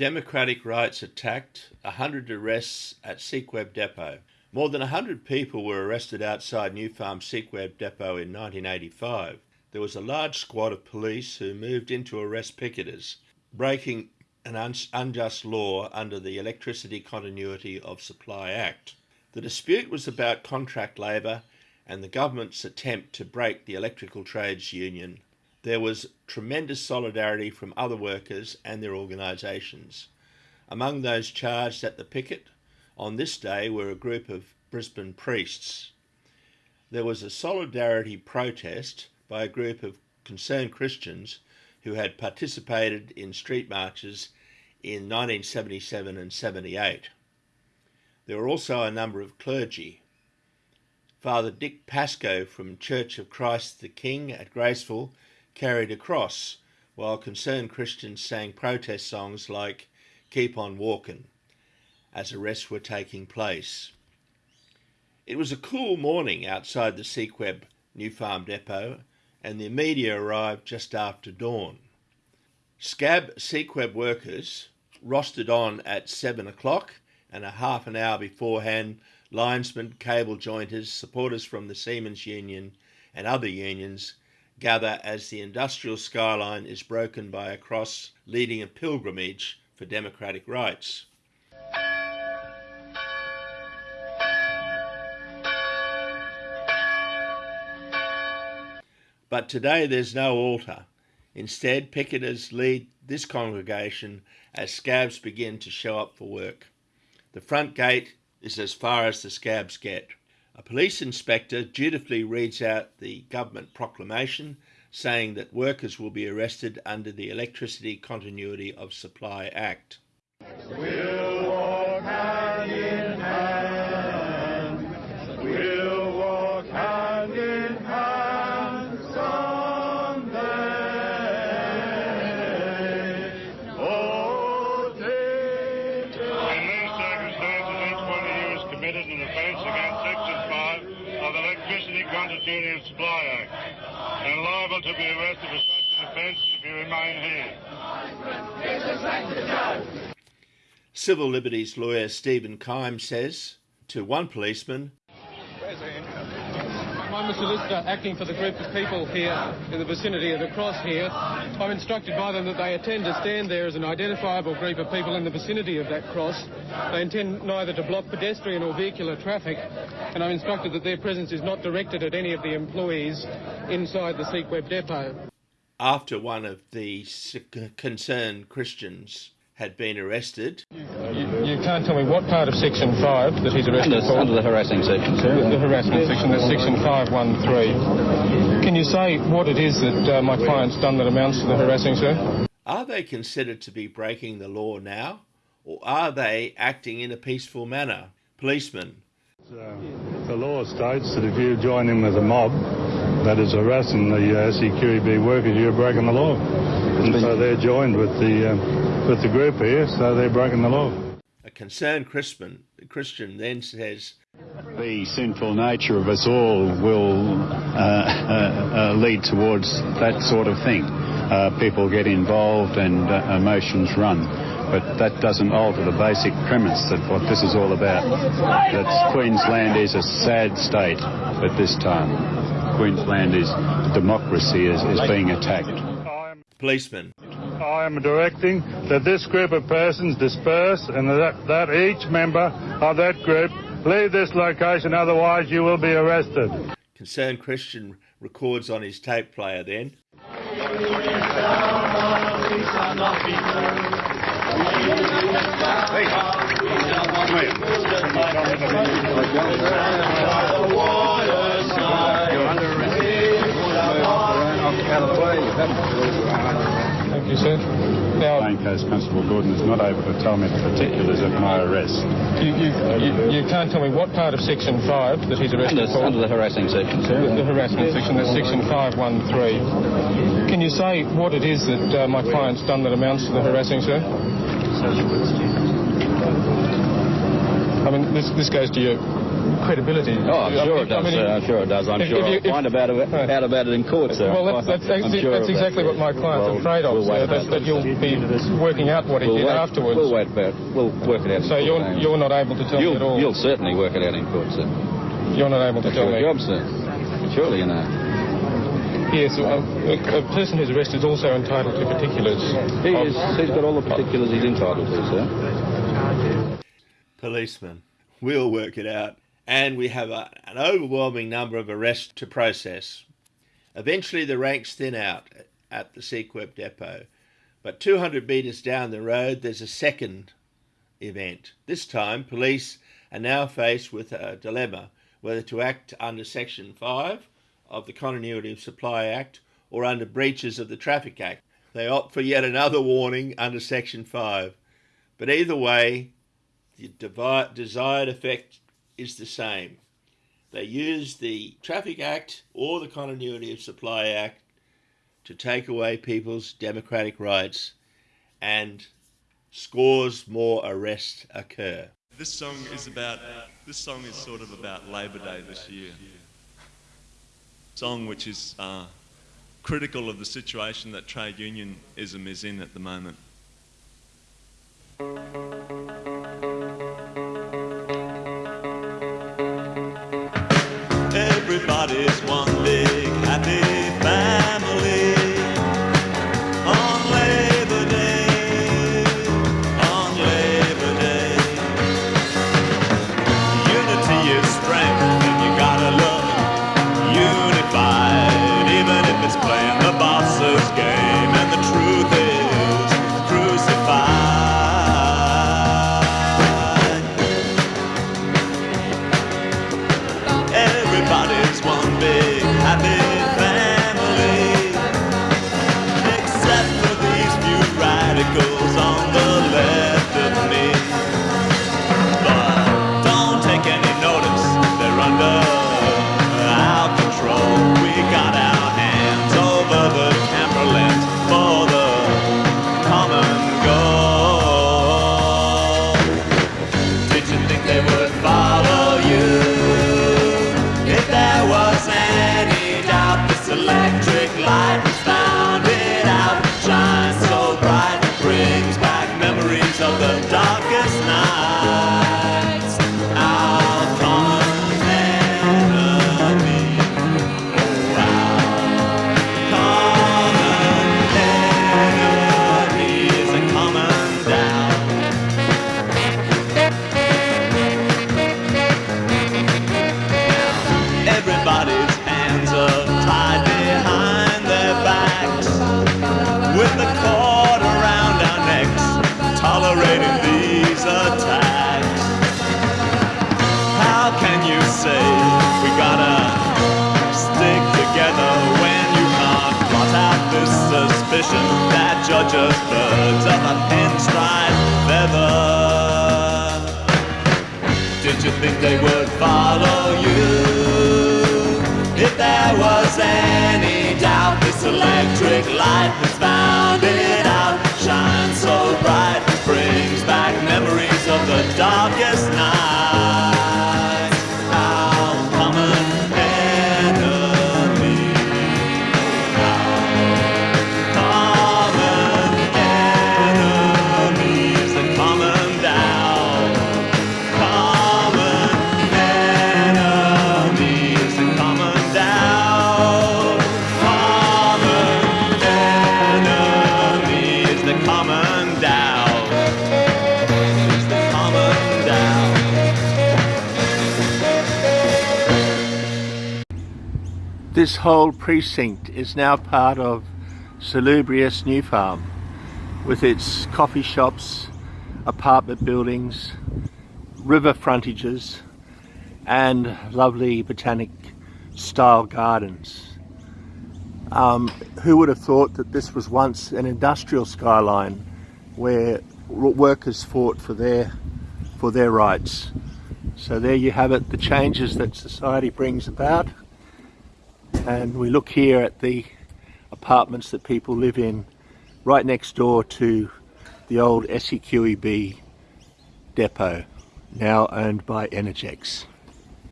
Democratic rights attacked, 100 arrests at SEQEB Depot. More than 100 people were arrested outside New Farm SEQEB Depot in 1985. There was a large squad of police who moved in to arrest picketers, breaking an un- unjust law under the Electricity Continuity of Supply Act. The dispute was about contract labour and the government's attempt to break the electrical trades union. There was tremendous solidarity from other workers and their organisations. Among those charged at the picket on this day were a group of Brisbane priests. There was a solidarity protest by a group of concerned Christians who had participated in street marches in 1977 and 78. There were also a number of clergy. Father Dick Pascoe from Church of Christ the King at Graceville carried a cross, while concerned Christians sang protest songs like Keep on Walking as arrests were taking place. It was a cool morning outside the SEQEB New Farm Depot, and the media arrived just after dawn. Scab SEQEB workers rostered on at seven o'clock, and a half an hour beforehand, linesmen, cable jointers, supporters from the Seamen's Union, and other unions gather as the industrial skyline is broken by a cross leading a pilgrimage for democratic rights. But today there's no altar. Instead, picketers lead this congregation as scabs begin to show up for work. The front gate is as far as the scabs get. A police inspector dutifully reads out the government proclamation saying that workers will be arrested under the Electricity Continuity of Supply Act. We'll Continuity of Supply Act and liable to be arrested for such an offence if you remain here. Civil liberties lawyer Stephen Keim says to one policeman, I'm a solicitor acting for the group of people here in the vicinity of the cross here. I'm instructed by them that they intend to stand there as an identifiable group of people in the vicinity of that cross. They intend neither to block pedestrian or vehicular traffic, and I'm instructed that their presence is not directed at any of the employees inside the SEQEB depot. after one of the concerned Christians had been arrested, You, you can't tell me what part of Section 5 that he's arrested Under, for. under the harassing section, The, sir. the harassment section, that's section 513. Can you say what it is that uh, my client's done that amounts to the harassing, sir? are they considered to be breaking the law now, or are they acting in a peaceful manner? Policemen, Uh, the law states that if you join in with a mob that is harassing the uh, SEQEB workers, you're breaking the law. And so they're joined with the um, with the group here, so they're breaking the law. a concerned Christian, Christian then says, The sinful nature of us all will uh, uh, uh, lead towards that sort of thing. Uh, people get involved and uh, emotions run. But that doesn't alter the basic premise that what this is all about. That Queensland is a sad state at this time. Queensland is democracy is, is being attacked. Policeman, I am directing that this group of persons disperse and that, that each member of that group leave this location, otherwise you will be arrested. concerned Christian records on his tape player then, Thank you, sir. Now, Plain Coast Constable Gordon is not able to tell me the particulars of my arrest. you, you, you, you can't tell me what part of Section 5 that he's arrested Under, for. under the harassing section, The, the sir. harassment section, that's section 513. Can you say what it is that uh, my client's done that amounts to the harassing, sir? I mean, this, this goes to your credibility. Oh, I'm I sure mean- it does. I mean, uh, I'm sure it does. I'm if- sure if you- I'll if- find about it, Right. out about it in court, sir. Well, that's, that's, I'm sure that's of that. exactly what my client's Well, afraid of, we'll sir, that, that you'll be working out what he We'll did wait, afterwards. We'll wait about We'll work it out. in So court, you're, James. you're not able to tell me at all? You'll, you'll certainly work it out in court, sir. You're not able to That's tell your me? job, sir. Surely you know. Yes, a, a, a person who's arrested is also entitled to particulars. He is. He's got all the particulars he's entitled to, sir. Policeman. We'll work it out. And we have a, an overwhelming number of arrests to process. Eventually, the ranks thin out at the SEQEB depot. But 200 metres down the road, there's a second event. This time, police are now faced with a dilemma whether to act under Section 5 of the Continuity of Supply Act or under breaches of the Traffic Act. They opt for yet another warning under Section 5. But either way, the desired effect is the same. They use the Traffic Act or the Continuity of Supply Act to take away people's democratic rights, and scores more arrests occur. This song is about. This song is sort of about Labor Day this year. Song which is uh, critical of the situation that trade unionism is in at the moment. They're tolerating these attacks. How can you say we gotta stick together when you can't blot out this suspicion that judges birds of a pinstripe feather? Did you think they would follow you? If there was any doubt, this electric light has found it out. This whole precinct is now part of Salubrious New Farm with its coffee shops, apartment buildings, river frontages, and lovely botanic style gardens. Um, who would have thought that this was once an industrial skyline where workers fought for their for their rights? So there you have it, the changes that society brings about and we look here at the apartments that people live in right next door to the old SEQEB depot, now owned by Energex.